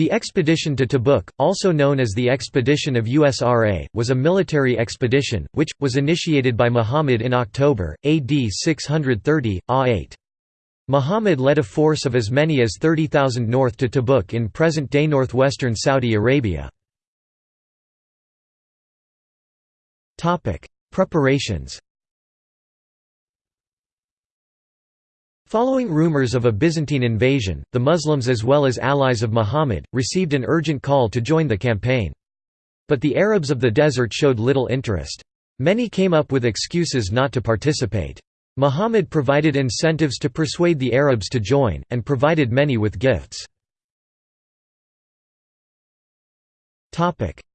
The expedition to Tabuk, also known as the Expedition of USRA, was a military expedition, which, was initiated by Muhammad in October, AD 630, A8. Muhammad led a force of as many as 30,000 north to Tabuk in present-day northwestern Saudi Arabia. Preparations Following rumors of a Byzantine invasion, the Muslims as well as allies of Muhammad, received an urgent call to join the campaign. But the Arabs of the desert showed little interest. Many came up with excuses not to participate. Muhammad provided incentives to persuade the Arabs to join, and provided many with gifts.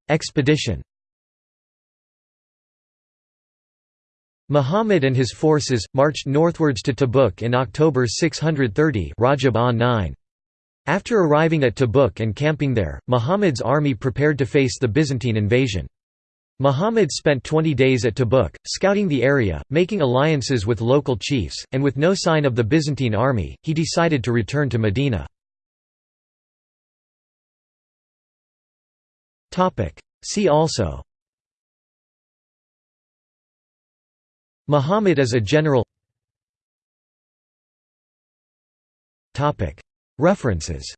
Expedition Muhammad and his forces, marched northwards to Tabuk in October 630 Rajab 9. After arriving at Tabuk and camping there, Muhammad's army prepared to face the Byzantine invasion. Muhammad spent 20 days at Tabuk, scouting the area, making alliances with local chiefs, and with no sign of the Byzantine army, he decided to return to Medina. See also Muhammad as a general. References